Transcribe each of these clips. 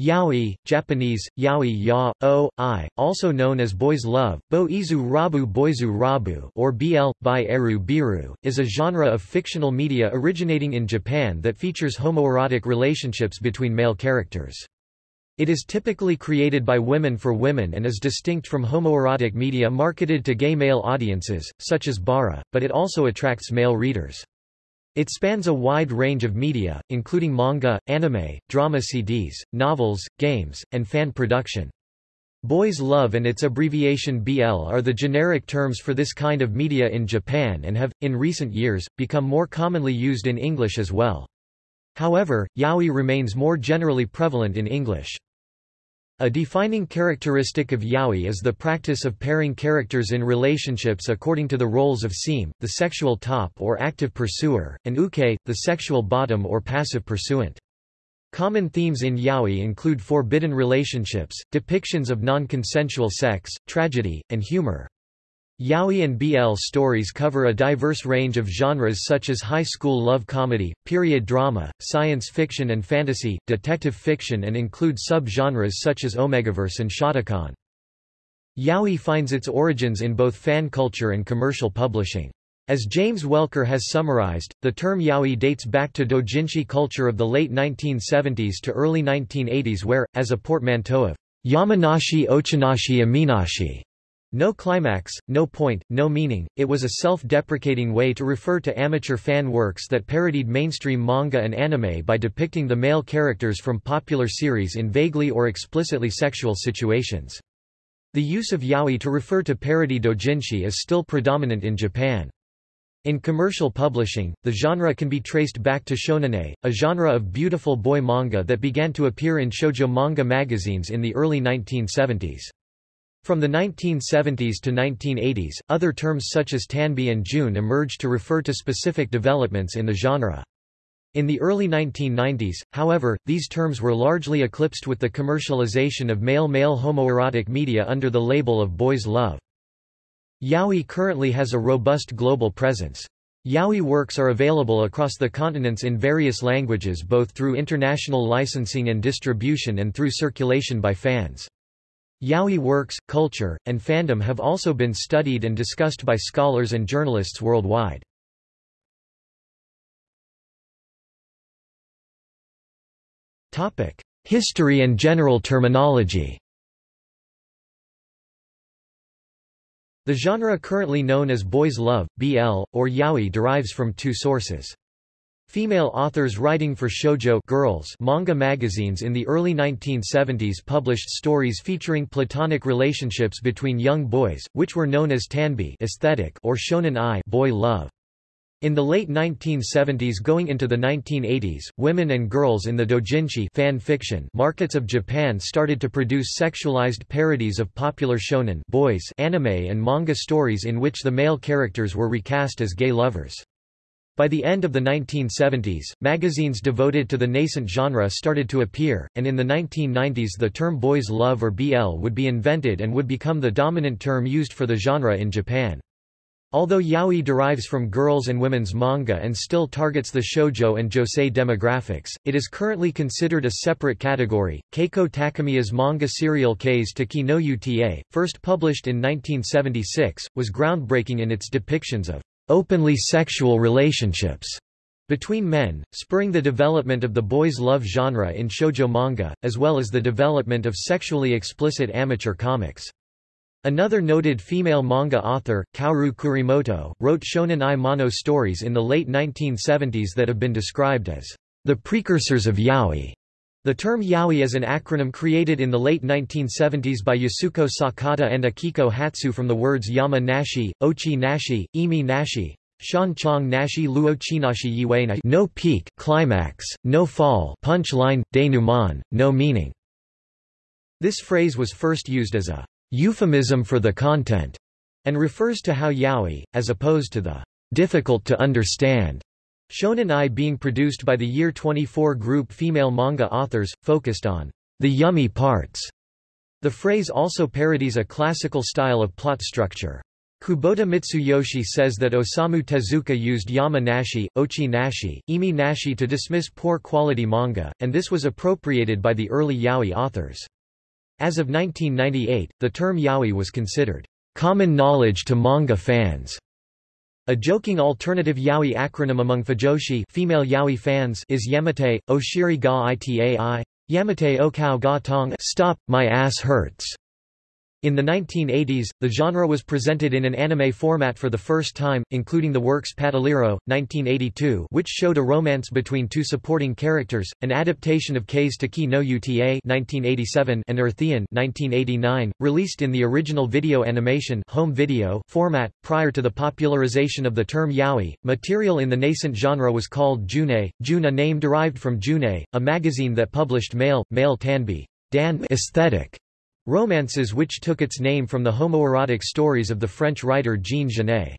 Yaoi, Japanese, yaoi ya, o, i, also known as boys love, bo izu rabu boizu rabu or bl, by eru biru, is a genre of fictional media originating in Japan that features homoerotic relationships between male characters. It is typically created by women for women and is distinct from homoerotic media marketed to gay male audiences, such as bara, but it also attracts male readers. It spans a wide range of media, including manga, anime, drama CDs, novels, games, and fan production. Boys Love and its abbreviation BL are the generic terms for this kind of media in Japan and have, in recent years, become more commonly used in English as well. However, yaoi remains more generally prevalent in English. A defining characteristic of yaoi is the practice of pairing characters in relationships according to the roles of seme, the sexual top or active pursuer, and uke, the sexual bottom or passive pursuant. Common themes in yaoi include forbidden relationships, depictions of non-consensual sex, tragedy, and humor. Yaoi and BL stories cover a diverse range of genres such as high school love comedy, period drama, science fiction and fantasy, detective fiction and include sub-genres such as Omegaverse and Shotacon. Yaoi finds its origins in both fan culture and commercial publishing. As James Welker has summarized, the term yaoi dates back to doujinshi culture of the late 1970s to early 1980s where, as a portmanteau of Yamanashi Ochinashi Iminashi no climax, no point, no meaning, it was a self-deprecating way to refer to amateur fan works that parodied mainstream manga and anime by depicting the male characters from popular series in vaguely or explicitly sexual situations. The use of yaoi to refer to parody doujinshi is still predominant in Japan. In commercial publishing, the genre can be traced back to shonen ai, a genre of beautiful boy manga that began to appear in shoujo manga magazines in the early 1970s. From the 1970s to 1980s, other terms such as tanbi and june emerged to refer to specific developments in the genre. In the early 1990s, however, these terms were largely eclipsed with the commercialization of male-male homoerotic media under the label of boys love. Yaoi currently has a robust global presence. Yaoi works are available across the continents in various languages both through international licensing and distribution and through circulation by fans. Yaoi works, culture, and fandom have also been studied and discussed by scholars and journalists worldwide. History and general terminology The genre currently known as boys love, BL, or yaoi derives from two sources. Female authors writing for shoujo girls manga magazines in the early 1970s published stories featuring platonic relationships between young boys, which were known as tanbi aesthetic or shonen ai boy love. In the late 1970s going into the 1980s, women and girls in the doujinshi fan fiction markets of Japan started to produce sexualized parodies of popular shonen boys anime and manga stories in which the male characters were recast as gay lovers. By the end of the 1970s, magazines devoted to the nascent genre started to appear, and in the 1990s the term boys love or BL would be invented and would become the dominant term used for the genre in Japan. Although yaoi derives from girls and women's manga and still targets the shoujo and josei demographics, it is currently considered a separate category. Keiko Takemiya's manga serial Kaze to Ki no Uta, first published in 1976, was groundbreaking in its depictions of openly sexual relationships between men, spurring the development of the boys' love genre in shoujo manga, as well as the development of sexually explicit amateur comics. Another noted female manga author, Kaoru Kurimoto, wrote shonen ai mono stories in the late 1970s that have been described as the precursors of yaoi. The term yaoi is an acronym created in the late 1970s by Yasuko Sakata and Akiko Hatsu from the words Yama Nashi, Ochi Nashi, Imi Nashi, Shan Chong Nashi Luo Luochinashi Yuena no peak, climax, no fall punchline, denouement, no meaning. This phrase was first used as a euphemism for the content, and refers to how yaoi, as opposed to the difficult to understand Shonen Ai being produced by the Year 24 group female manga authors, focused on the yummy parts. The phrase also parodies a classical style of plot structure. Kubota Mitsuyoshi says that Osamu Tezuka used Yama Nashi, Ochi Nashi, Imi Nashi to dismiss poor quality manga, and this was appropriated by the early yaoi authors. As of 1998, the term yaoi was considered common knowledge to manga fans. A joking alternative yaoi acronym among fujoshi female yaoi fans is Yamate, Oshiri ga itai, Yamate okao ga tong Stop, my ass hurts. In the 1980s, the genre was presented in an anime format for the first time, including the works Patalliro, 1982 which showed a romance between two supporting characters, an adaptation of Kaze to Ki no Uta 1987 and Earthian 1989, released in the original video animation home video format. Prior to the popularization of the term yaoi, material in the nascent genre was called june, june a name derived from June, a magazine that published male, male tanbi dan aesthetic Romances which took its name from the homoerotic stories of the French writer Jean Genet.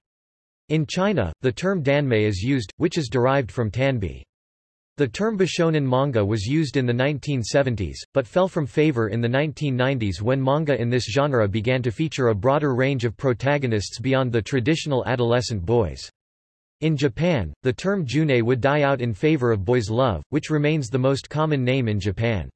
In China, the term danmei is used, which is derived from tanbi. The term Bishonen manga was used in the 1970s, but fell from favor in the 1990s when manga in this genre began to feature a broader range of protagonists beyond the traditional adolescent boys. In Japan, the term june would die out in favor of boys' love, which remains the most common name in Japan.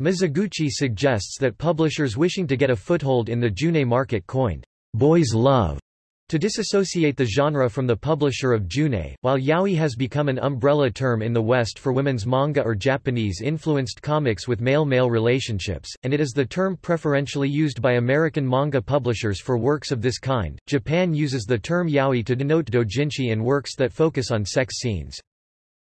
Mizoguchi suggests that publishers wishing to get a foothold in the June market coined boys love to disassociate the genre from the publisher of June, while yaoi has become an umbrella term in the West for women's manga or Japanese-influenced comics with male-male relationships, and it is the term preferentially used by American manga publishers for works of this kind. Japan uses the term yaoi to denote doujinshi and works that focus on sex scenes.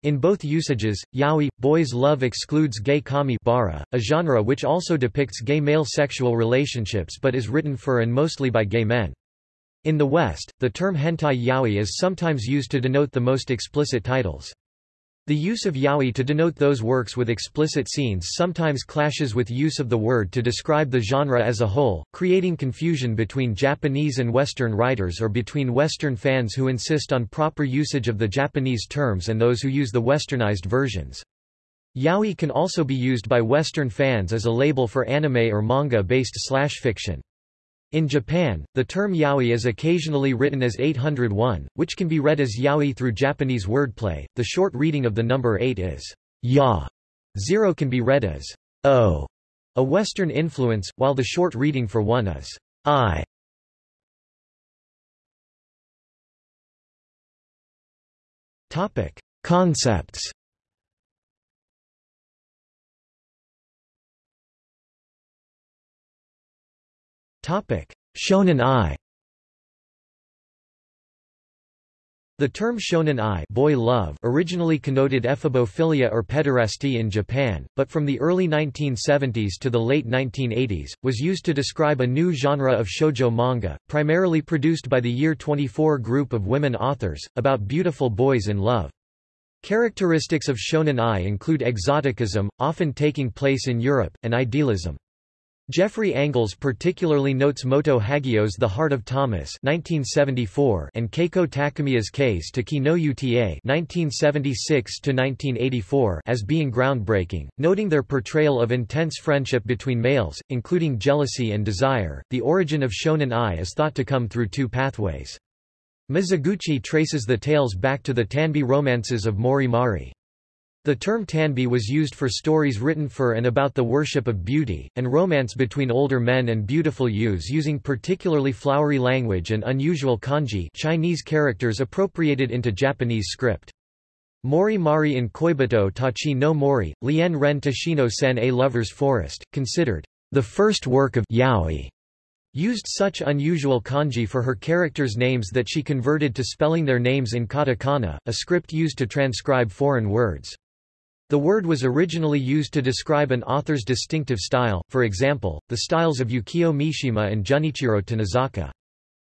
In both usages, yaoi, boys' love excludes gay kami bara, a genre which also depicts gay male sexual relationships but is written for and mostly by gay men. In the West, the term hentai yaoi is sometimes used to denote the most explicit titles. The use of yaoi to denote those works with explicit scenes sometimes clashes with use of the word to describe the genre as a whole, creating confusion between Japanese and Western writers or between Western fans who insist on proper usage of the Japanese terms and those who use the westernized versions. Yaoi can also be used by Western fans as a label for anime or manga-based slash fiction. In Japan, the term yaoi is occasionally written as 801, which can be read as yaoi through Japanese wordplay. The short reading of the number 8 is ya. Zero can be read as o, a Western influence, while the short reading for 1 is i. Topic: Concepts. Shonen ai The term shonen ai boy love originally connoted ephebophilia or pederasty in Japan, but from the early 1970s to the late 1980s, was used to describe a new genre of shoujo manga, primarily produced by the Year 24 group of women authors, about beautiful boys in love. Characteristics of shonen ai include exoticism, often taking place in Europe, and idealism. Jeffrey Angles particularly notes Moto Hagio's The Heart of Thomas 1974 and Keiko Takemiya's Kaze to Ki no Uta 1976 as being groundbreaking, noting their portrayal of intense friendship between males, including jealousy and desire. The origin of shonen ai is thought to come through two pathways. Mizoguchi traces the tales back to the Tanbi romances of Mori Mari. The term tanbi was used for stories written for and about the worship of beauty, and romance between older men and beautiful youths using particularly flowery language and unusual kanji Chinese characters appropriated into Japanese script. Mori Mari in Koibito Tachi no Mori, Lien Ren Tashino Sen A Lover's Forest, considered the first work of yaoi, used such unusual kanji for her characters' names that she converted to spelling their names in katakana, a script used to transcribe foreign words. The word was originally used to describe an author's distinctive style, for example, the styles of Yukio Mishima and Junichiro Tanizaki.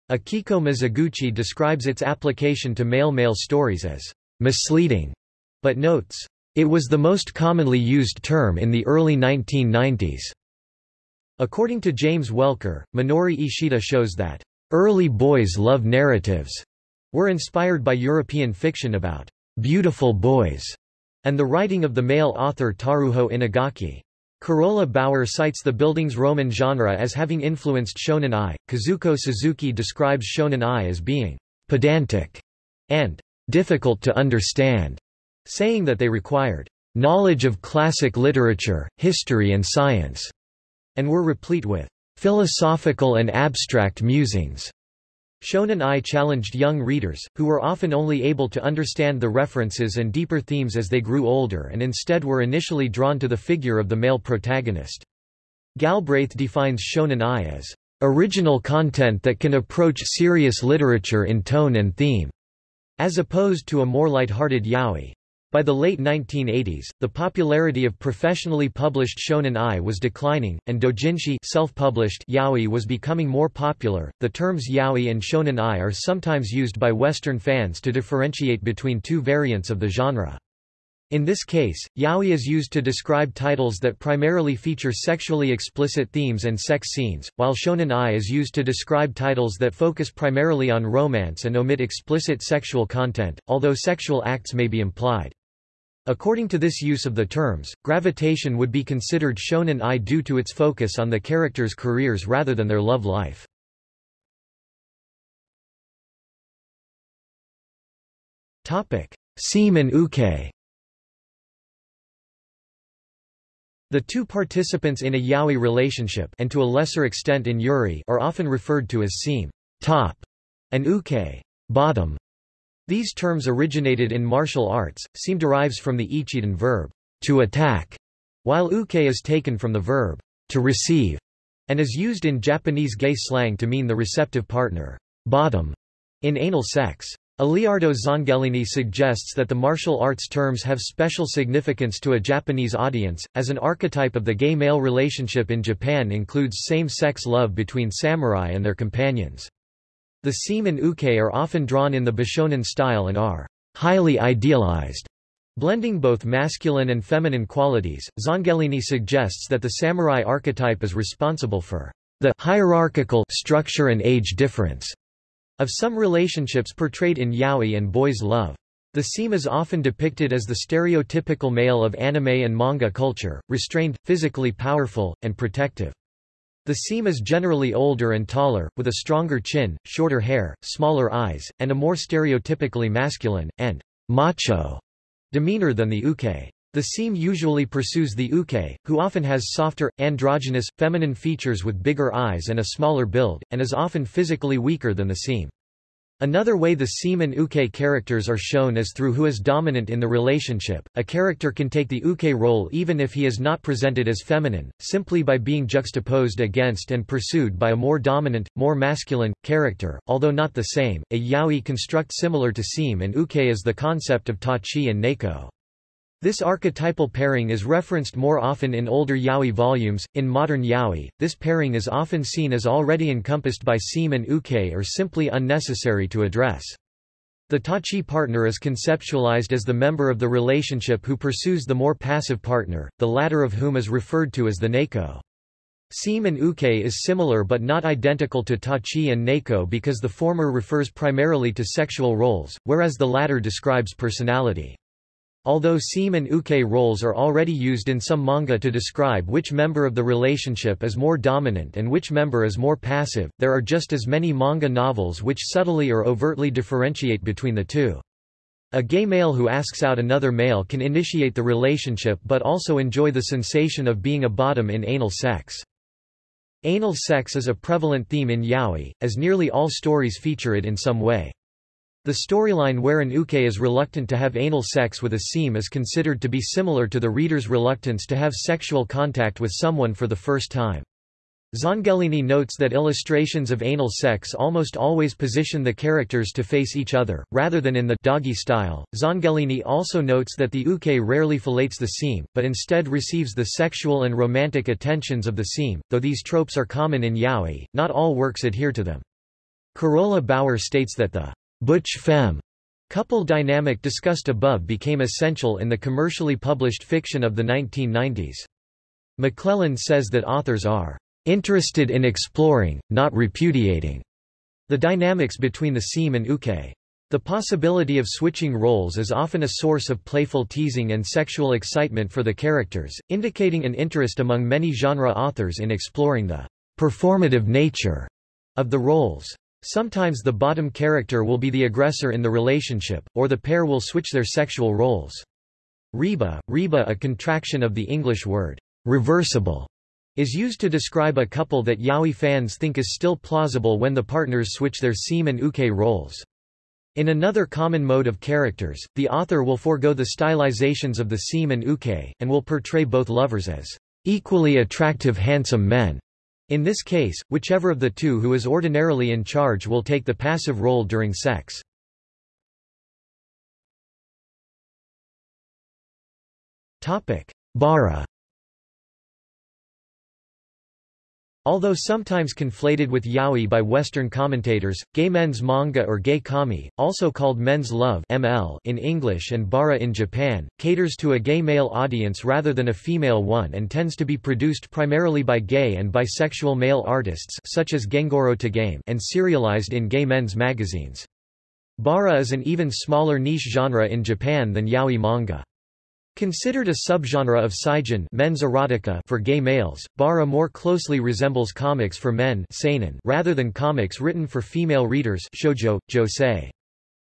Akiko Mizoguchi describes its application to male-male stories as misleading, but notes, it was the most commonly used term in the early 1990s. According to James Welker, Minori Ishida shows that early boys' love narratives were inspired by European fiction about beautiful boys and the writing of the male author Taruho Inagaki. Carola Bauer cites the Bildungsroman genre as having influenced Shonen Ai. Kazuko Suzuki describes Shonen Ai as being pedantic and difficult to understand, saying that they required knowledge of classic literature, history and science, and were replete with philosophical and abstract musings. Shonen Ai challenged young readers, who were often only able to understand the references and deeper themes as they grew older and instead were initially drawn to the figure of the male protagonist. Galbraith defines Shonen Ai as original content that can approach serious literature in tone and theme, as opposed to a more light-hearted yaoi. By the late 1980s, the popularity of professionally published shonen ai was declining, and doujinshi self-published yaoi was becoming more popular. The terms yaoi and shonen ai are sometimes used by Western fans to differentiate between two variants of the genre. In this case, yaoi is used to describe titles that primarily feature sexually explicit themes and sex scenes, while shonen ai is used to describe titles that focus primarily on romance and omit explicit sexual content, although sexual acts may be implied. According to this use of the terms, gravitation would be considered shonen ai due to its focus on the characters' careers rather than their love life. Seme and uke The two participants in a yaoi relationship and to a lesser extent in yuri are often referred to as seme top, and uke bottom. These terms originated in martial arts, seme derives from the Ichidan verb, to attack, while uke is taken from the verb, to receive, and is used in Japanese gay slang to mean the receptive partner, bottom, in anal sex. Aleardo Zanghellini suggests that the martial arts terms have special significance to a Japanese audience, as an archetype of the gay-male relationship in Japan includes same-sex love between samurai and their companions. The seme and uke are often drawn in the Bishonen style and are highly idealized. Blending both masculine and feminine qualities, Zanghellini suggests that the samurai archetype is responsible for the hierarchical structure and age difference of some relationships portrayed in yaoi and boys' love. The seme is often depicted as the stereotypical male of anime and manga culture, restrained, physically powerful, and protective. The seme is generally older and taller, with a stronger chin, shorter hair, smaller eyes, and a more stereotypically masculine, and macho demeanor than the uke. The seme usually pursues the uke, who often has softer, androgynous, feminine features with bigger eyes and a smaller build, and is often physically weaker than the seme. Another way the seme and uke characters are shown is through who is dominant in the relationship. A character can take the uke role even if he is not presented as feminine, simply by being juxtaposed against and pursued by a more dominant, more masculine, character, although not the same. A yaoi construct similar to seme and uke is the concept of tachi and neko. This archetypal pairing is referenced more often in older yaoi volumes. In modern yaoi, this pairing is often seen as already encompassed by seme and uke or simply unnecessary to address. The tachi partner is conceptualized as the member of the relationship who pursues the more passive partner, the latter of whom is referred to as the neko. Seme and uke is similar but not identical to tachi and neko because the former refers primarily to sexual roles, whereas the latter describes personality. Although seme and uke roles are already used in some manga to describe which member of the relationship is more dominant and which member is more passive, there are just as many manga novels which subtly or overtly differentiate between the two. A gay male who asks out another male can initiate the relationship but also enjoy the sensation of being a bottom in anal sex. Anal sex is a prevalent theme in yaoi, as nearly all stories feature it in some way. The storyline where an uke is reluctant to have anal sex with a seme is considered to be similar to the reader's reluctance to have sexual contact with someone for the first time. Zanghellini notes that illustrations of anal sex almost always position the characters to face each other, rather than in the doggy style. Zanghellini also notes that the uke rarely fillets the seme, but instead receives the sexual and romantic attentions of the seme. Though these tropes are common in yaoi, not all works adhere to them. Carola Bauer states that the Butch-femme couple dynamic discussed above became essential in the commercially published fiction of the 1990s. McLelland says that authors are interested in exploring, not repudiating, the dynamics between the seme and uke. The possibility of switching roles is often a source of playful teasing and sexual excitement for the characters, indicating an interest among many genre authors in exploring the performative nature of the roles. Sometimes the bottom character will be the aggressor in the relationship, or the pair will switch their sexual roles. Reba, reba a contraction of the English word, reversible, is used to describe a couple that yaoi fans think is still plausible when the partners switch their seme and uke roles. In another common mode of characters, the author will forego the stylizations of the seme and uke, and will portray both lovers as equally attractive handsome men. In this case, whichever of the two who is ordinarily in charge will take the passive role during sex. Bara Although sometimes conflated with yaoi by Western commentators, gay men's manga or gay kami, also called men's love (ML) in English and bara in Japan, caters to a gay male audience rather than a female one and tends to be produced primarily by gay and bisexual male artists such as Gengoro Tagame and serialized in gay men's magazines. Bara is an even smaller niche genre in Japan than yaoi manga. Considered a subgenre of seijin men's erotica for gay males, bara more closely resembles comics for men seinen rather than comics written for female readers shoujo, josei.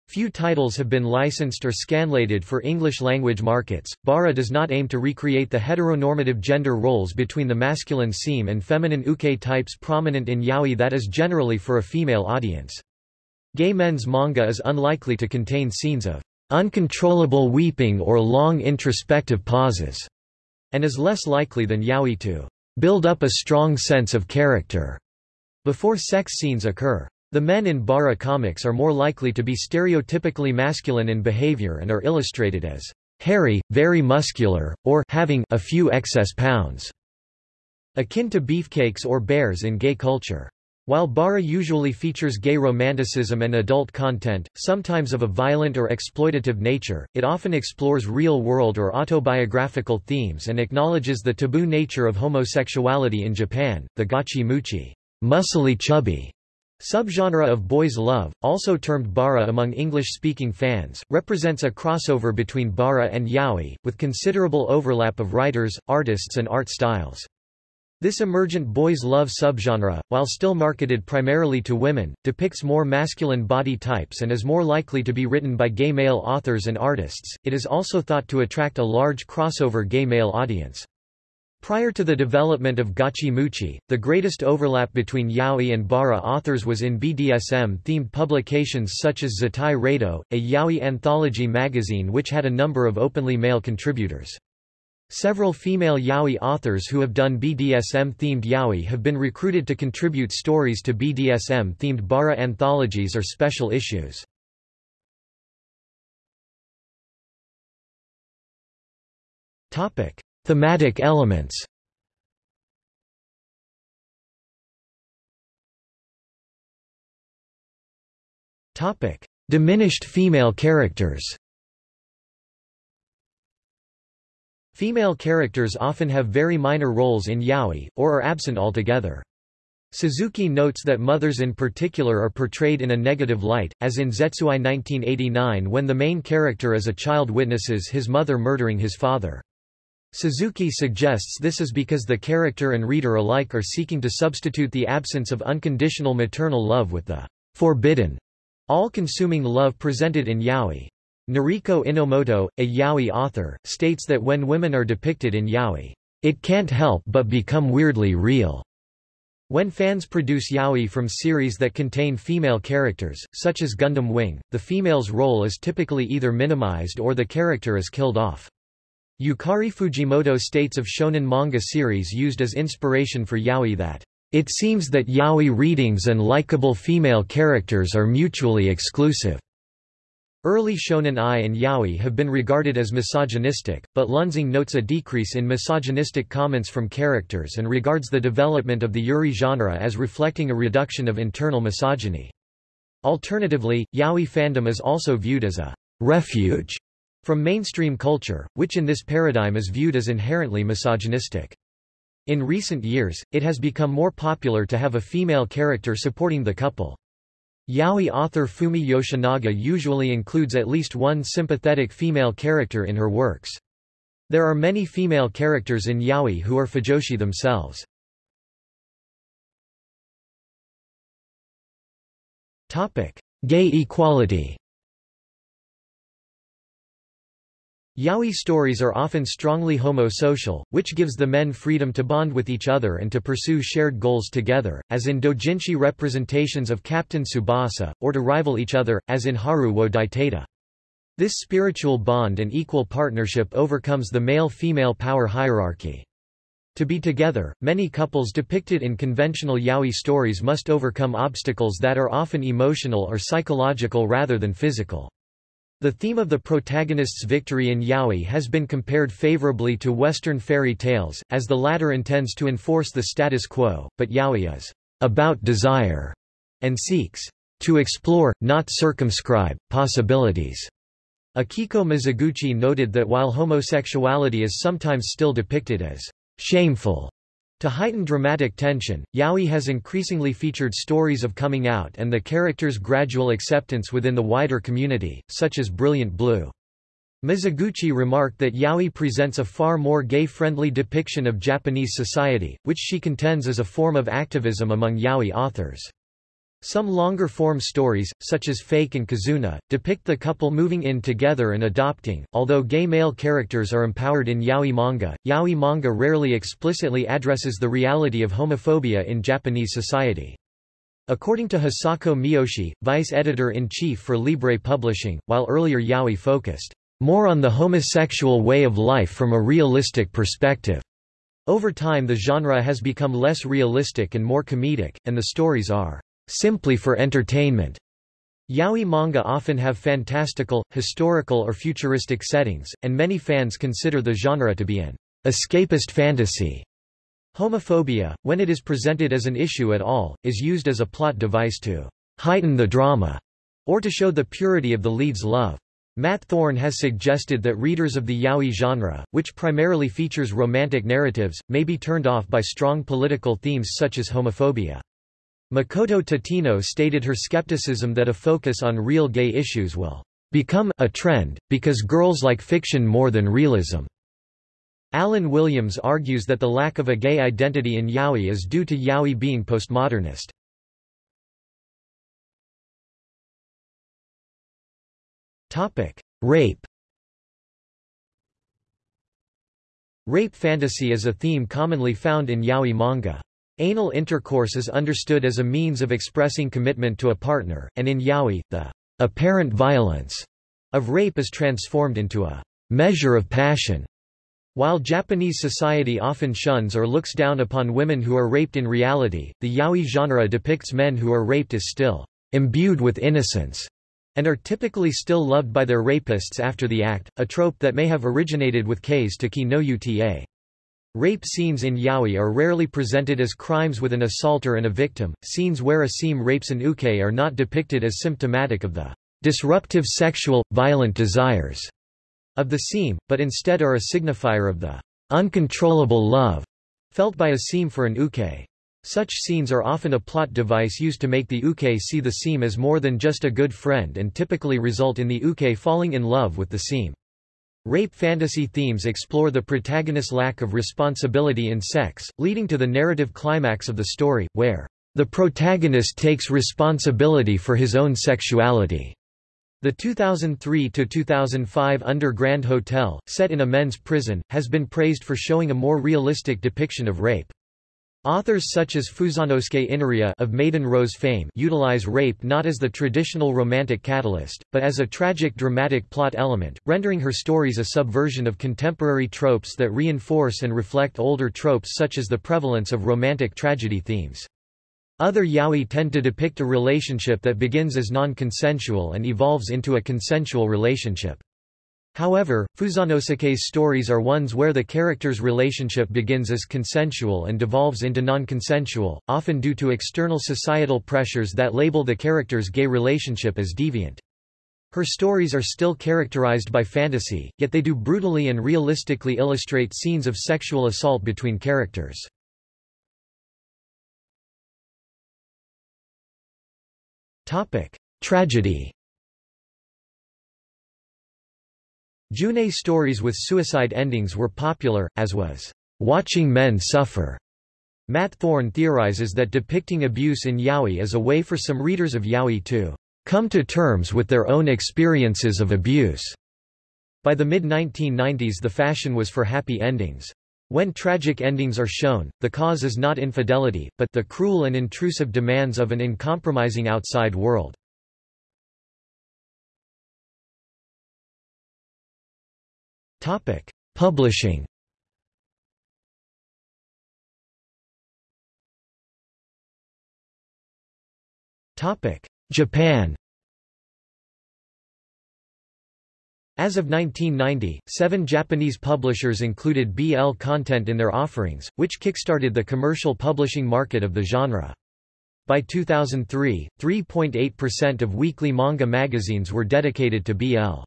Few titles have been licensed or scanlated for English-language markets. Bara does not aim to recreate the heteronormative gender roles between the masculine seme and feminine uke types prominent in yaoi that is generally for a female audience. Gay men's manga is unlikely to contain scenes of uncontrollable weeping or long introspective pauses, and is less likely than yaoi to build up a strong sense of character before sex scenes occur. The men in bara comics are more likely to be stereotypically masculine in behavior and are illustrated as hairy, very muscular, or having a few excess pounds, akin to beefcakes or bears in gay culture. While Bara usually features gay romanticism and adult content, sometimes of a violent or exploitative nature, it often explores real-world or autobiographical themes and acknowledges the taboo nature of homosexuality in Japan. The gachi muchi, muscly chubby subgenre of boys' love, also termed bara among English-speaking fans, represents a crossover between bara and yaoi, with considerable overlap of writers, artists and art styles. This emergent boys' love subgenre, while still marketed primarily to women, depicts more masculine body types and is more likely to be written by gay male authors and artists. It is also thought to attract a large crossover gay male audience. Prior to the development of Gachi Muchi, the greatest overlap between yaoi and bara authors was in BDSM-themed publications such as Zettai Reido, a yaoi anthology magazine which had a number of openly male contributors. Several female yaoi authors who have done BDSM-themed yaoi have been recruited to contribute stories to BDSM-themed bara anthologies or special issues. Topic: Thematic elements. Topic: Diminished female characters. Female characters often have very minor roles in yaoi, or are absent altogether. Suzuki notes that mothers in particular are portrayed in a negative light, as in Zetsuai 1989 when the main character as a child witnesses his mother murdering his father. Suzuki suggests this is because the character and reader alike are seeking to substitute the absence of unconditional maternal love with the forbidden, all-consuming love presented in yaoi. Noriko Inomoto, a yaoi author, states that when women are depicted in yaoi, it can't help but become weirdly real. When fans produce yaoi from series that contain female characters, such as Gundam Wing, the female's role is typically either minimized or the character is killed off. Yukari Fujimoto states of shonen manga series used as inspiration for yaoi that, "...it seems that yaoi readings and likable female characters are mutually exclusive." Early shonen ai and yaoi have been regarded as misogynistic, but Lunsing notes a decrease in misogynistic comments from characters and regards the development of the yuri genre as reflecting a reduction of internal misogyny. Alternatively, yaoi fandom is also viewed as a refuge from mainstream culture, which in this paradigm is viewed as inherently misogynistic. In recent years, it has become more popular to have a female character supporting the couple. Yaoi author Fumi Yoshinaga usually includes at least one sympathetic female character in her works. There are many female characters in yaoi who are fujoshi themselves. Gay equality Yaoi stories are often strongly homosocial, which gives the men freedom to bond with each other and to pursue shared goals together, as in doujinshi representations of Captain Tsubasa, or to rival each other, as in Haru wo Daiteta. This spiritual bond and equal partnership overcomes the male-female power hierarchy. To be together, many couples depicted in conventional yaoi stories must overcome obstacles that are often emotional or psychological rather than physical. The theme of the protagonist's victory in yaoi has been compared favorably to Western fairy tales, as the latter intends to enforce the status quo, but yaoi is about desire and seeks to explore, not circumscribe, possibilities. Akiko Mizoguchi noted that while homosexuality is sometimes still depicted as shameful to heighten dramatic tension, yaoi has increasingly featured stories of coming out and the character's gradual acceptance within the wider community, such as Brilliant Blue. Mizoguchi remarked that yaoi presents a far more gay-friendly depiction of Japanese society, which she contends is a form of activism among yaoi authors. Some longer-form stories, such as Fake and Kizuna, depict the couple moving in together and adopting. Although gay male characters are empowered in yaoi manga, yaoi manga rarely explicitly addresses the reality of homophobia in Japanese society. According to Hisako Miyoshi, vice editor-in-chief for Libre Publishing, while earlier yaoi focused more on the homosexual way of life from a realistic perspective. Over time the genre has become less realistic and more comedic, and the stories are simply for entertainment. Yaoi manga often have fantastical, historical or futuristic settings, and many fans consider the genre to be an escapist fantasy. Homophobia, when it is presented as an issue at all, is used as a plot device to heighten the drama, or to show the purity of the lead's love. Matt Thorn has suggested that readers of the yaoi genre, which primarily features romantic narratives, may be turned off by strong political themes such as homophobia. Makoto Tateno stated her skepticism that a focus on real gay issues will become a trend, because girls like fiction more than realism. Alan Williams argues that the lack of a gay identity in yaoi is due to yaoi being postmodernist. Rape Rape fantasy is a theme commonly found in yaoi manga. Anal intercourse is understood as a means of expressing commitment to a partner, and in yaoi, the apparent violence of rape is transformed into a measure of passion. While Japanese society often shuns or looks down upon women who are raped in reality, the yaoi genre depicts men who are raped as still imbued with innocence and are typically still loved by their rapists after the act, a trope that may have originated with Kaze to Ki no Uta. Rape scenes in yaoi are rarely presented as crimes with an assaulter and a victim. Scenes where a seme rapes an uke are not depicted as symptomatic of the disruptive sexual, violent desires of the seme, but instead are a signifier of the uncontrollable love felt by a seme for an uke. Such scenes are often a plot device used to make the uke see the seme as more than just a good friend and typically result in the uke falling in love with the seme. Rape fantasy themes explore the protagonist's lack of responsibility in sex, leading to the narrative climax of the story, where the protagonist takes responsibility for his own sexuality. The 2003–2005 Under Grand Hotel, set in a men's prison, has been praised for showing a more realistic depiction of rape. Authors such as Fusanosuke Inariya of Maiden Rose fame utilize rape not as the traditional romantic catalyst, but as a tragic dramatic plot element, rendering her stories a subversion of contemporary tropes that reinforce and reflect older tropes such as the prevalence of romantic tragedy themes. Other yaoi tend to depict a relationship that begins as non-consensual and evolves into a consensual relationship. However, Fusanosuke's stories are ones where the character's relationship begins as consensual and devolves into non-consensual, often due to external societal pressures that label the character's gay relationship as deviant. Her stories are still characterized by fantasy, yet they do brutally and realistically illustrate scenes of sexual assault between characters. Tragedy Junei stories with suicide endings were popular, as was Watching Men Suffer. Matt Thorn theorizes that depicting abuse in yaoi is a way for some readers of yaoi to come to terms with their own experiences of abuse. By the mid-1990s the fashion was for happy endings. When tragic endings are shown, the cause is not infidelity, but the cruel and intrusive demands of an uncompromising outside world. Topic: Publishing. Topic: Japan. As of 1990, seven Japanese publishers included BL content in their offerings, which kickstarted the commercial publishing market of the genre. By 2003, 3.8% of weekly manga magazines were dedicated to BL.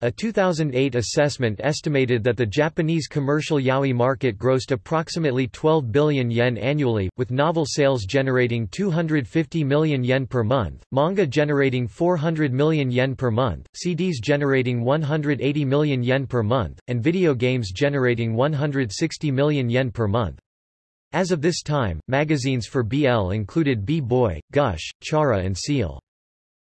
A 2008 assessment estimated that the Japanese commercial yaoi market grossed approximately 12 billion yen annually, with novel sales generating 250 million yen per month, manga generating 400 million yen per month, CDs generating 180 million yen per month, and video games generating 160 million yen per month. As of this time, magazines for BL included B-Boy, Gush, Chara and Ciel.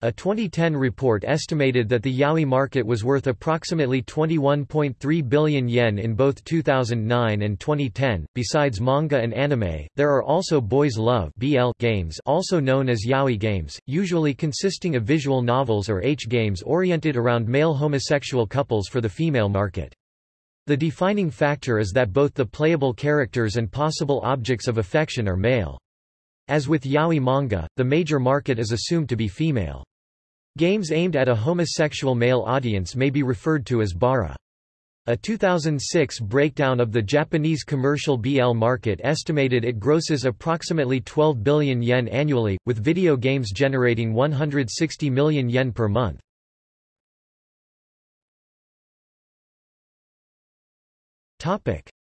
A 2010 report estimated that the yaoi market was worth approximately 21.3 billion yen in both 2009 and 2010. Besides manga and anime, there are also boys love (BL) games, also known as yaoi games, usually consisting of visual novels or H games oriented around male homosexual couples for the female market. The defining factor is that both the playable characters and possible objects of affection are male. As with yaoi manga, the major market is assumed to be female. Games aimed at a homosexual male audience may be referred to as bara. A 2006 breakdown of the Japanese commercial BL market estimated it grosses approximately 12 billion yen annually, with video games generating 160 million yen per month.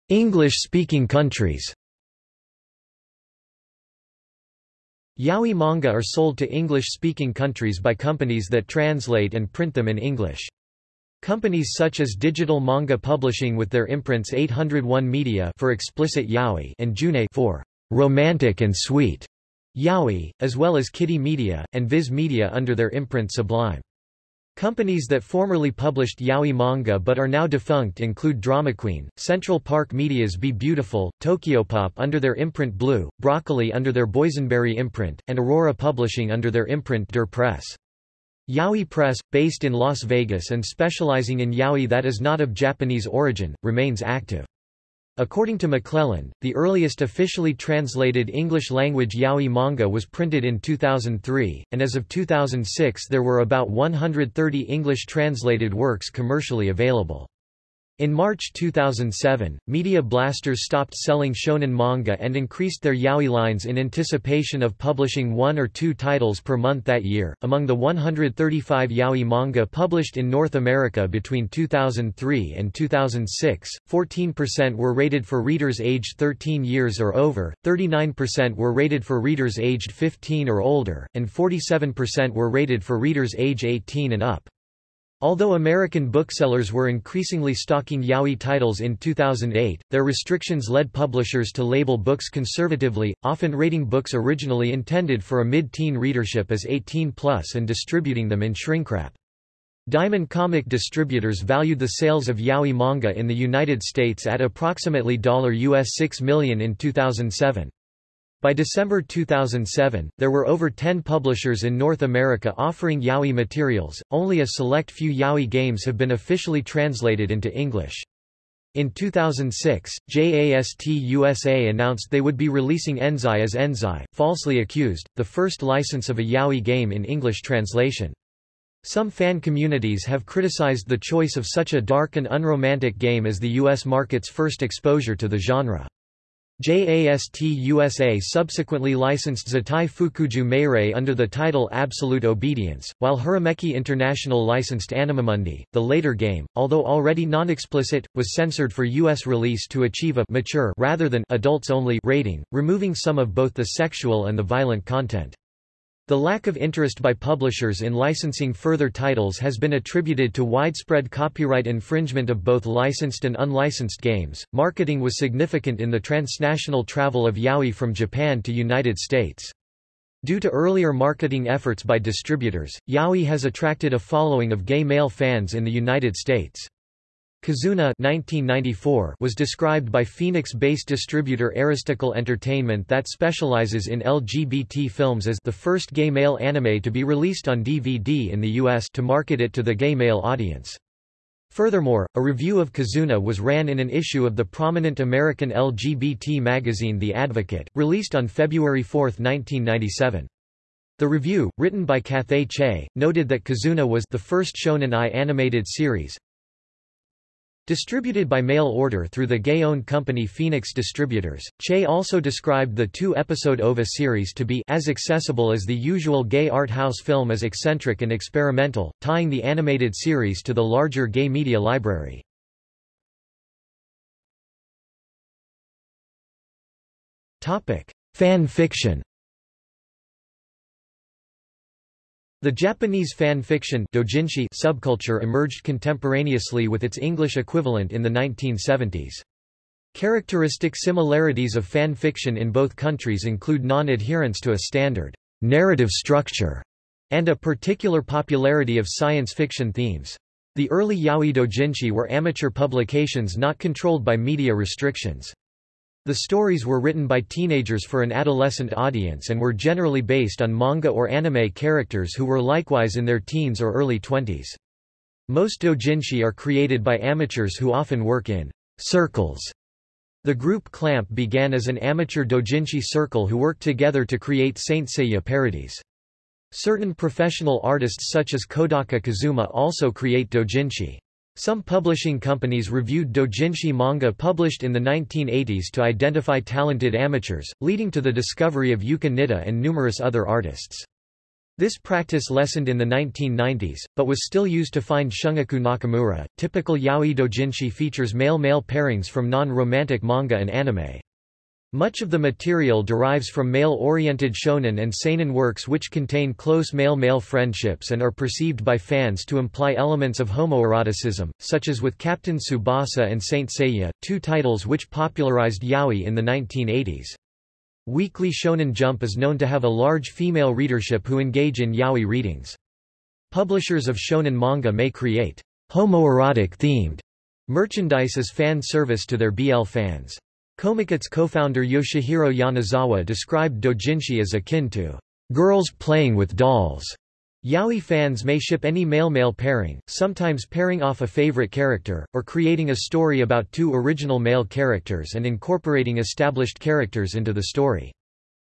English-speaking countries Yaoi manga are sold to English-speaking countries by companies that translate and print them in English. Companies such as Digital Manga Publishing with their imprints 801 Media for explicit yaoi and Junei for romantic and sweet yaoi, as well as Kitty Media, and Viz Media under their imprint Sublime. Companies that formerly published yaoi manga but are now defunct include Drama Queen, Central Park Media's Be Beautiful, Tokyopop under their imprint Blue, Broccoli under their Boysenberry imprint, and Aurora Publishing under their imprint Deux Press. Yaoi Press, based in Las Vegas and specializing in yaoi that is not of Japanese origin, remains active. According to McLelland, the earliest officially translated English-language yaoi manga was printed in 2003, and as of 2006 there were about 130 English-translated works commercially available. In March 2007, Media Blasters stopped selling shonen manga and increased their yaoi lines in anticipation of publishing one or two titles per month that year. Among the 135 yaoi manga published in North America between 2003 and 2006, 14% were rated for readers aged 13 years or over, 39% were rated for readers aged 15 or older, and 47% were rated for readers age 18 and up. Although American booksellers were increasingly stocking yaoi titles in 2008, their restrictions led publishers to label books conservatively, often rating books originally intended for a mid-teen readership as 18+, and distributing them in shrinkwrap. Diamond comic distributors valued the sales of yaoi manga in the United States at approximately $US 6 million in 2007. By December 2007, there were over 10 publishers in North America offering yaoi materials, only a select few yaoi games have been officially translated into English. In 2006, JAST USA announced they would be releasing Enzai as Enzai, falsely accused, the first license of a yaoi game in English translation. Some fan communities have criticized the choice of such a dark and unromantic game as the U.S. market's first exposure to the genre. JAST USA subsequently licensed Zettai Fukuju Meirei under the title Absolute Obedience, while Hirameki International licensed Animamundi. The later game, although already non-explicit, was censored for U.S. release to achieve a mature rather than adults-only rating, removing some of both the sexual and the violent content. The lack of interest by publishers in licensing further titles has been attributed to widespread copyright infringement of both licensed and unlicensed games. Marketing was significant in the transnational travel of yaoi from Japan to United States. Due to earlier marketing efforts by distributors, yaoi has attracted a following of gay male fans in the United States. Kizuna 1994 was described by Phoenix-based distributor Ariztical Entertainment that specializes in LGBT films as the first gay male anime to be released on DVD in the US to market it to the gay male audience. Furthermore, a review of Kizuna was ran in an issue of the prominent American LGBT magazine The Advocate, released on February 4, 1997. The review, written by Cathay Che, noted that Kizuna was the first Shonen Ai animated series, Distributed by mail order through the gay-owned company Phoenix Distributors, Che also described the two-episode OVA series to be as accessible as the usual gay art house film as eccentric and experimental, tying the animated series to the larger gay media library. Fan fiction The Japanese fan fiction doujinshi subculture emerged contemporaneously with its English equivalent in the 1970s. Characteristic similarities of fan fiction in both countries include non-adherence to a standard narrative structure and a particular popularity of science fiction themes. The early yaoi doujinshi were amateur publications not controlled by media restrictions. The stories were written by teenagers for an adolescent audience and were generally based on manga or anime characters who were likewise in their teens or early twenties. Most doujinshi are created by amateurs who often work in circles. The group Clamp began as an amateur doujinshi circle who worked together to create Saint Seiya parodies. Certain professional artists such as Kodaka Kazuma also create doujinshi. Some publishing companies reviewed doujinshi manga published in the 1980s to identify talented amateurs, leading to the discovery of Yuka Nitta and numerous other artists. This practice lessened in the 1990s, but was still used to find Shungiku Nakamura. Typical yaoi doujinshi features male-male pairings from non-romantic manga and anime. Much of the material derives from male-oriented shonen and seinen works which contain close male-male friendships and are perceived by fans to imply elements of homoeroticism, such as with Captain Tsubasa and Saint Seiya, two titles which popularized yaoi in the 1980s. Weekly Shonen Jump is known to have a large female readership who engage in yaoi readings. Publishers of shonen manga may create homoerotic-themed merchandise as fan service to their BL fans. Comiket's co-founder Yoshihiro Yonezawa described doujinshi as akin to girls playing with dolls. Yaoi fans may ship any male-male pairing, sometimes pairing off a favorite character, or creating a story about two original male characters and incorporating established characters into the story.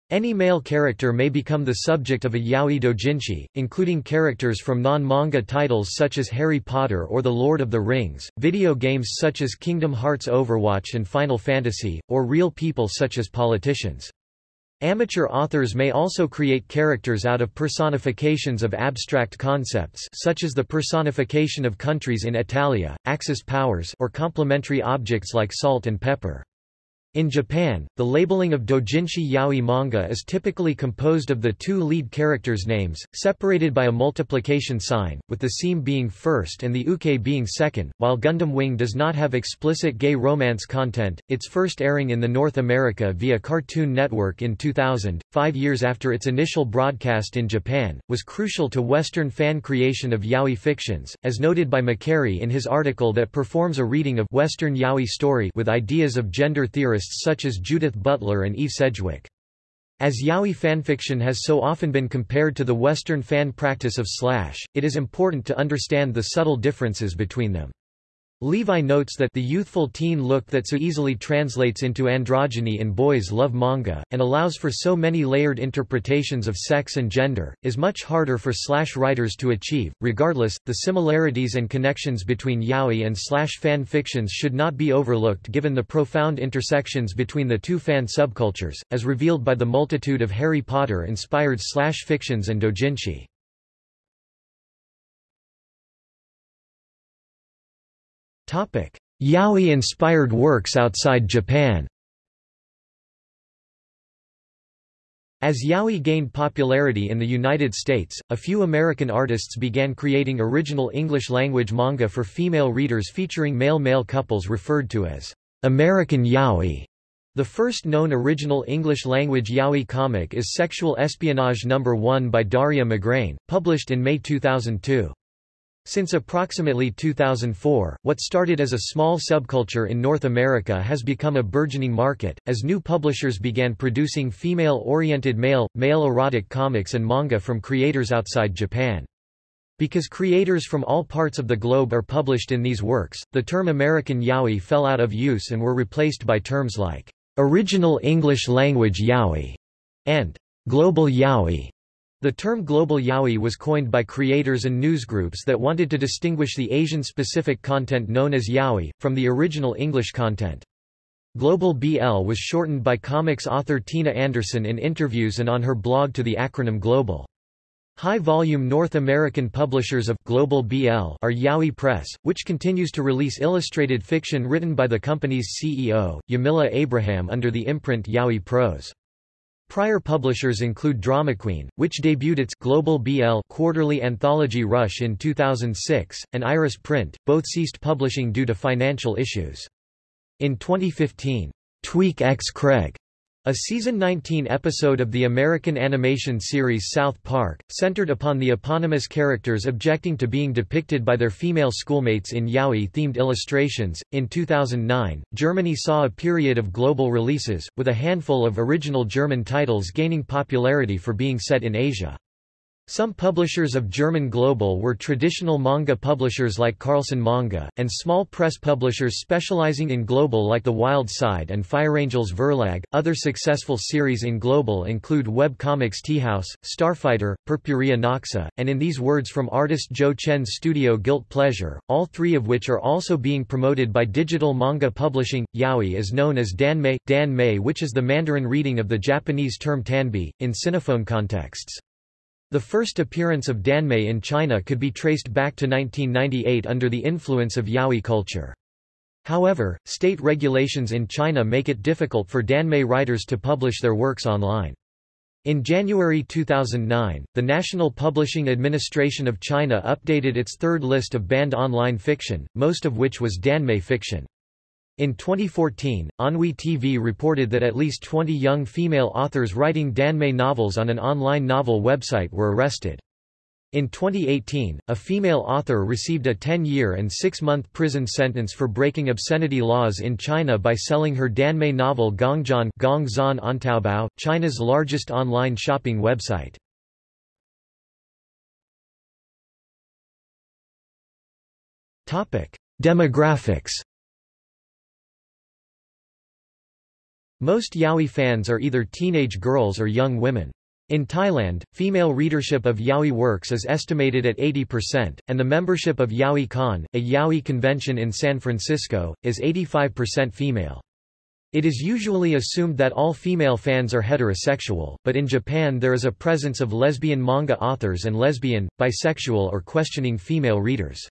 Any male character may become the subject of a yaoi doujinshi, including characters from non-manga titles such as Harry Potter or The Lord of the Rings, video games such as Kingdom Hearts Overwatch and Final Fantasy, or real people such as politicians. Amateur authors may also create characters out of personifications of abstract concepts such as the personification of countries in Hetalia, Axis powers or complementary objects like salt and pepper. In Japan, the labeling of doujinshi yaoi manga is typically composed of the two lead characters' names, separated by a multiplication sign, with the seme being first and the uke being second. While Gundam Wing does not have explicit gay romance content, its first airing in the North America via Cartoon Network in 2000, five years after its initial broadcast in Japan, was crucial to Western fan creation of yaoi fictions, as noted by McHarry in his article that performs a reading of Western yaoi story with ideas of gender theorists such as Judith Butler and Eve Sedgwick. As yaoi fanfiction has so often been compared to the Western fan practice of slash, it is important to understand the subtle differences between them. Levi notes that the youthful teen look that so easily translates into androgyny in boys love manga, and allows for so many layered interpretations of sex and gender, is much harder for slash writers to achieve. Regardless, the similarities and connections between yaoi and slash fan fictions should not be overlooked given the profound intersections between the two fan subcultures, as revealed by the multitude of Harry Potter-inspired slash fictions and doujinshi. Yaoi-inspired works outside Japan As yaoi gained popularity in the United States, a few American artists began creating original English-language manga for female readers featuring male-male couples referred to as American yaoi. The first known original English-language yaoi comic is Sexual Espionage No. 1 by Daria Magrain, published in May 2002. Since approximately 2004, what started as a small subculture in North America has become a burgeoning market, as new publishers began producing female-oriented male, male erotic comics and manga from creators outside Japan. Because creators from all parts of the globe are published in these works, the term American yaoi fell out of use and were replaced by terms like original English language yaoi and global yaoi. The term global yaoi was coined by creators and newsgroups that wanted to distinguish the Asian-specific content known as yaoi, from the original English content. Global BL was shortened by comics author Tina Anderson in interviews and on her blog to the acronym GloBL. High-volume North American publishers of Global BL are Yaoi Press, which continues to release illustrated fiction written by the company's CEO, Yamila Abraham under the imprint Yaoi Prose. Prior publishers include Drama Queen, which debuted its Global BL quarterly anthology Rush in 2006, and Iris Print, both ceased publishing due to financial issues. In 2015, Tweek X Craig a season 19 episode of the American animation series South Park, centered upon the eponymous characters objecting to being depicted by their female schoolmates in yaoi-themed illustrations. In 2009, Germany saw a period of global releases, with a handful of original German titles gaining popularity for being set in Asia. Some publishers of German GloBL were traditional manga publishers like Carlsen Manga, and small press publishers specializing in GloBL like The Wild Side and Feuerangels Verlag. Other successful series in GloBL include web comics Teahouse, Starfighter, Purpurea Noxa, and In These Words from artist Jo Chen's studio Guilt Pleasure, all three of which are also being promoted by digital manga publishing. Yaoi is known as danmei, danmei which is the Mandarin reading of the Japanese term tanbi, in sinophone contexts. The first appearance of Danmei in China could be traced back to 1998 under the influence of yaoi culture. However, state regulations in China make it difficult for Danmei writers to publish their works online. In January 2009, the National Publishing Administration of China updated its third list of banned online fiction, most of which was Danmei fiction. In 2014, Anhui TV reported that at least 20 young female authors writing Danmei novels on an online novel website were arrested. In 2018, a female author received a 10-year and 6-month prison sentence for breaking obscenity laws in China by selling her Danmei novel Gongzhan Gongzhan on Taobao, China's largest online shopping website. Demographics Most yaoi fans are either teenage girls or young women. In Thailand, female readership of yaoi works is estimated at 80%, and the membership of Yaoi Con, a yaoi convention in San Francisco, is 85% female. It is usually assumed that all female fans are heterosexual, but in Japan there is a presence of lesbian manga authors and lesbian, bisexual or questioning female readers.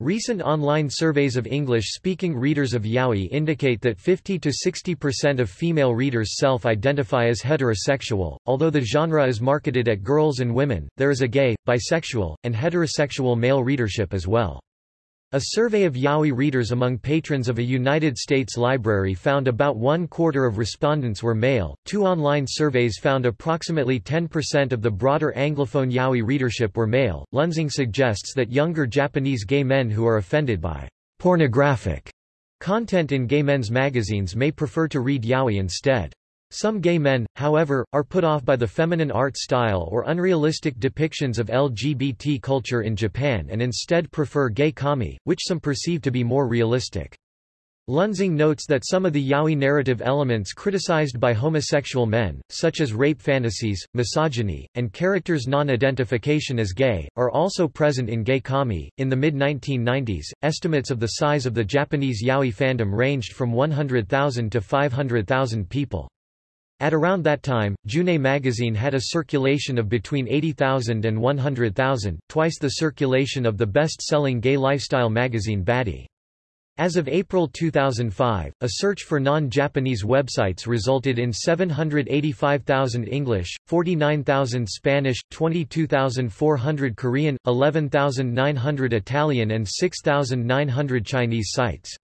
Recent online surveys of English-speaking readers of yaoi indicate that 50 to 60% of female readers self-identify as heterosexual. Although the genre is marketed at girls and women, there is a gay, bisexual, and heterosexual male readership as well. A survey of yaoi readers among patrons of a United States library found about one quarter of respondents were male. Two online surveys found approximately 10% of the broader Anglophone yaoi readership were male. Lunsing suggests that younger Japanese gay men who are offended by pornographic content in gay men's magazines may prefer to read yaoi instead. Some gay men, however, are put off by the feminine art style or unrealistic depictions of LGBT culture in Japan and instead prefer gay komi, which some perceive to be more realistic. Lunsing notes that some of the yaoi narrative elements criticized by homosexual men, such as rape fantasies, misogyny, and characters' non-identification as gay, are also present in gay komi. In the mid-1990s, estimates of the size of the Japanese yaoi fandom ranged from 100,000 to 500,000 people. At around that time, June magazine had a circulation of between 80,000 and 100,000, twice the circulation of the best-selling gay lifestyle magazine Badi. As of April 2005, a search for non-Japanese websites resulted in 785,000 English, 49,000 Spanish, 22,400 Korean, 11,900 Italian and 6,900 Chinese sites.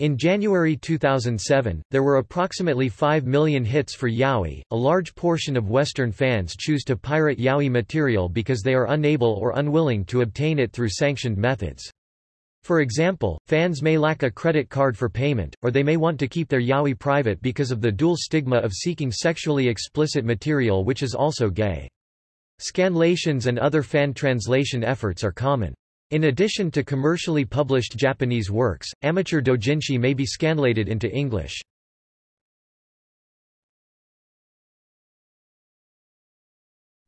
In January 2007, there were approximately 5 million hits for yaoi. A large portion of Western fans choose to pirate yaoi material because they are unable or unwilling to obtain it through sanctioned methods. For example, fans may lack a credit card for payment, or they may want to keep their yaoi private because of the dual stigma of seeking sexually explicit material which is also gay. Scanlations and other fan translation efforts are common. In addition to commercially published Japanese works, amateur doujinshi may be scanlated into English.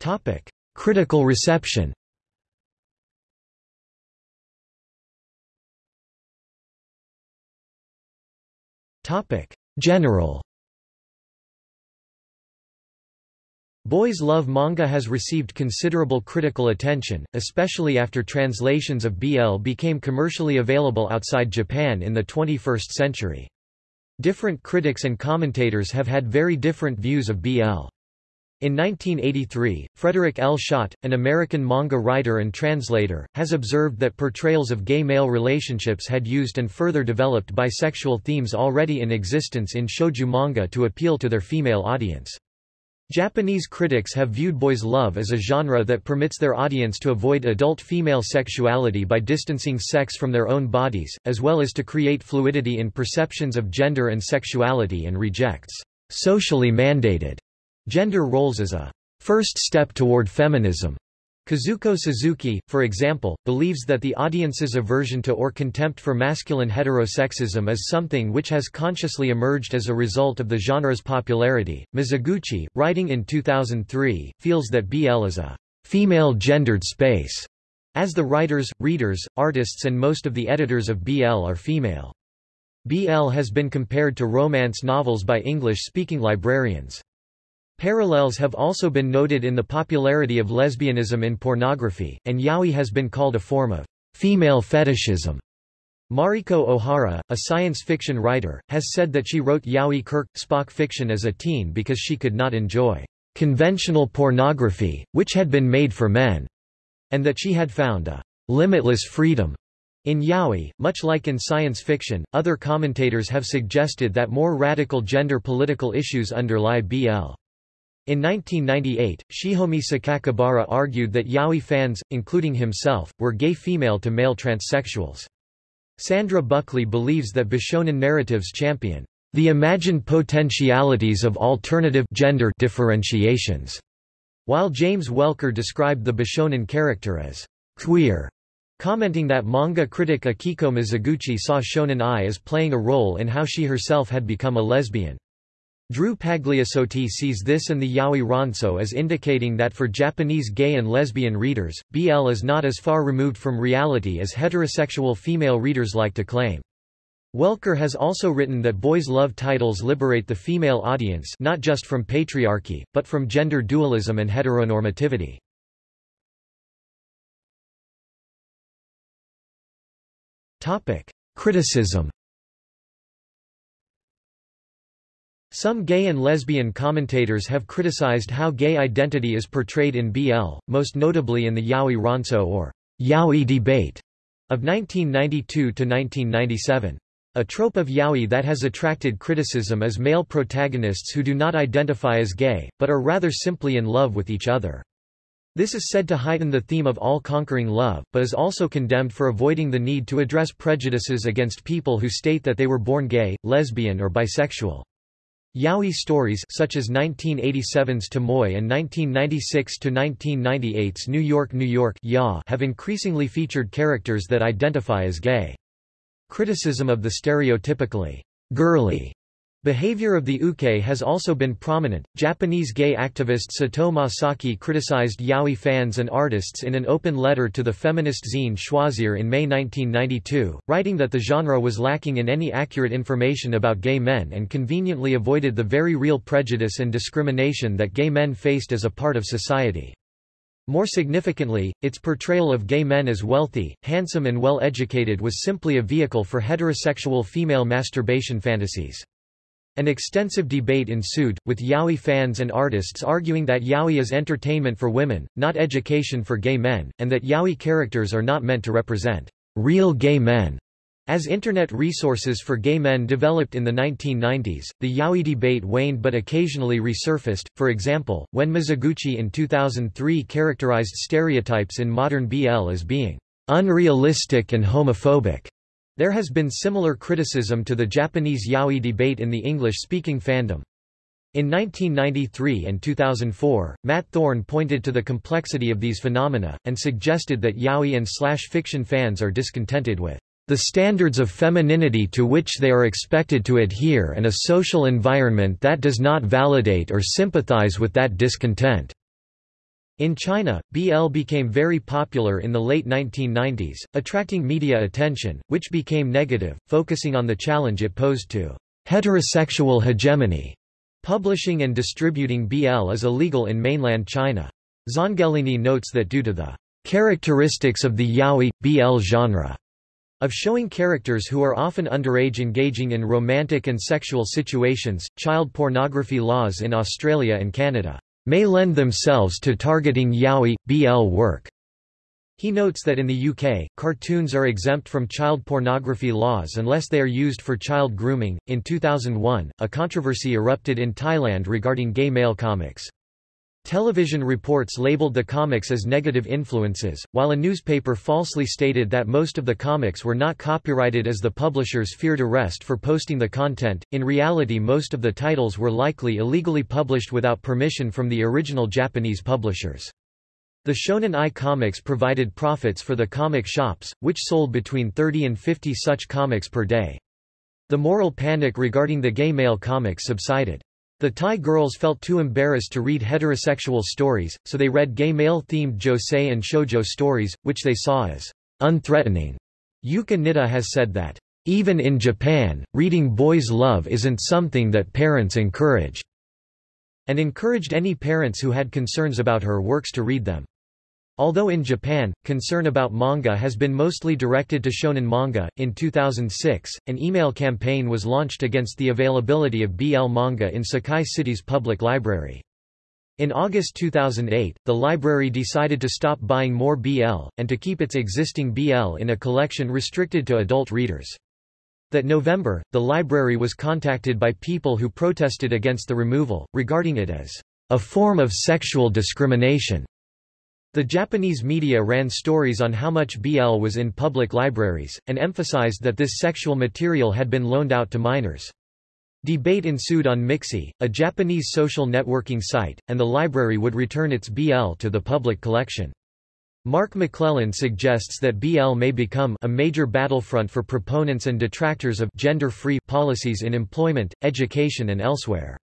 Topic: Critical reception Topic: General Boys Love manga has received considerable critical attention, especially after translations of BL became commercially available outside Japan in the 21st century. Different critics and commentators have had very different views of BL. In 1983, Frederik L. Schodt, an American manga writer and translator, has observed that portrayals of gay male relationships had used and further developed bisexual themes already in existence in shoujo manga to appeal to their female audience. Japanese critics have viewed boys' love as a genre that permits their audience to avoid adult female sexuality by distancing sex from their own bodies, as well as to create fluidity in perceptions of gender and sexuality and rejects socially mandated Gender roles as a first step toward feminism. Kazuko Suzuki, for example, believes that the audience's aversion to or contempt for masculine heterosexism is something which has consciously emerged as a result of the genre's popularity. Mizoguchi, writing in 2003, feels that BL is a female gendered space, as the writers, readers, artists and most of the editors of BL are female. BL has been compared to romance novels by English-speaking librarians. Parallels have also been noted in the popularity of lesbianism in pornography, and yaoi has been called a form of female fetishism. Mariko Ohara, a science fiction writer, has said that she wrote yaoi Kirk Spock fiction as a teen because she could not enjoy conventional pornography, which had been made for men, and that she had found a limitless freedom in yaoi. Much like in science fiction, other commentators have suggested that more radical gender political issues underlie BL. In 1998, Shihomi Sakakibara argued that yaoi fans, including himself, were gay female-to-male transsexuals. Sandra Buckley believes that Bishonen narratives champion the imagined potentialities of alternative gender differentiations, while James Welker described the Bishonen character as queer, commenting that manga critic Akiko Mizoguchi saw Shonen Ai as playing a role in how she herself had become a lesbian. Dru Pagliassotti sees this and the yaoi ronso as indicating that for Japanese gay and lesbian readers, BL is not as far removed from reality as heterosexual female readers like to claim. Welker has also written that boys' love titles liberate the female audience not just from patriarchy, but from gender dualism and heteronormativity. Criticism Some gay and lesbian commentators have criticized how gay identity is portrayed in BL, most notably in the Yaoi Ronso or Yaoi debate of 1992–1997. A trope of yaoi that has attracted criticism is male protagonists who do not identify as gay, but are rather simply in love with each other. This is said to heighten the theme of all-conquering love, but is also condemned for avoiding the need to address prejudices against people who state that they were born gay, lesbian or bisexual. Yaoi stories such as 1987's Tomoi and 1996-1998's New York New York ya have increasingly featured characters that identify as gay. Criticism of the stereotypically girly Behavior of the uke has also been prominent. Japanese gay activist Sato Masaki criticized yaoi fans and artists in an open letter to the feminist zine Choisir in May 1992, writing that the genre was lacking in any accurate information about gay men and conveniently avoided the very real prejudice and discrimination that gay men faced as a part of society. More significantly, its portrayal of gay men as wealthy, handsome and well-educated was simply a vehicle for heterosexual female masturbation fantasies. An extensive debate ensued, with yaoi fans and artists arguing that yaoi is entertainment for women, not education for gay men, and that yaoi characters are not meant to represent real gay men. As internet resources for gay men developed in the 1990s, the yaoi debate waned but occasionally resurfaced, for example, when Mizoguchi in 2003 characterized stereotypes in modern BL as being unrealistic and homophobic. There has been similar criticism to the Japanese yaoi debate in the English-speaking fandom. In 1993 and 2004, Matt Thorn pointed to the complexity of these phenomena, and suggested that yaoi and slash fiction fans are discontented with the standards of femininity to which they are expected to adhere and a social environment that does not validate or sympathize with that discontent. In China, BL became very popular in the late 1990s, attracting media attention, which became negative, focusing on the challenge it posed to heterosexual hegemony. Publishing and distributing BL is illegal in mainland China. Zanghellini notes that due to the characteristics of the yaoi, BL genre, of showing characters who are often underage engaging in romantic and sexual situations, child pornography laws in Australia and Canada may lend themselves to targeting yaoi, BL work. He notes that in the UK, cartoons are exempt from child pornography laws unless they are used for child grooming. In 2001, a controversy erupted in Thailand regarding gay male comics. Television reports labeled the comics as negative influences, while a newspaper falsely stated that most of the comics were not copyrighted as the publishers feared arrest for posting the content. In reality, most of the titles were likely illegally published without permission from the original Japanese publishers. The Shonen Ai comics provided profits for the comic shops, which sold between 30 and 50 such comics per day. The moral panic regarding the gay male comics subsided. The Thai girls felt too embarrassed to read heterosexual stories, so they read gay male-themed josei and shoujo stories, which they saw as unthreatening. Yuka Nitta has said that, "...even in Japan, reading boys' love isn't something that parents encourage," and encouraged any parents who had concerns about her works to read them. Although in Japan, concern about manga has been mostly directed to shonen manga, in 2006, an email campaign was launched against the availability of BL manga in Sakai City's public library. In August 2008, the library decided to stop buying more BL, and to keep its existing BL in a collection restricted to adult readers. That November, the library was contacted by people who protested against the removal, regarding it as a form of sexual discrimination. The Japanese media ran stories on how much BL was in public libraries, and emphasized that this sexual material had been loaned out to minors. Debate ensued on Mixi, a Japanese social networking site, and the library would return its BL to the public collection. Mark McLelland suggests that BL may become a major battlefront for proponents and detractors of gender-free policies in employment, education and elsewhere.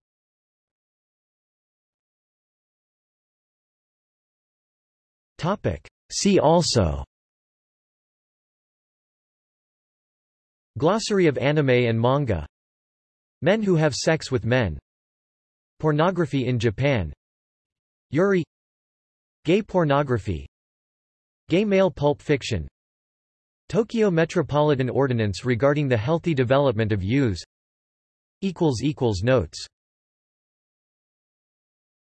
See also. Glossary of anime and manga. Men who have sex with men. Pornography in Japan. Yuri. Gay pornography. Gay male pulp fiction. Tokyo Metropolitan Ordinance regarding the healthy development of youths. Notes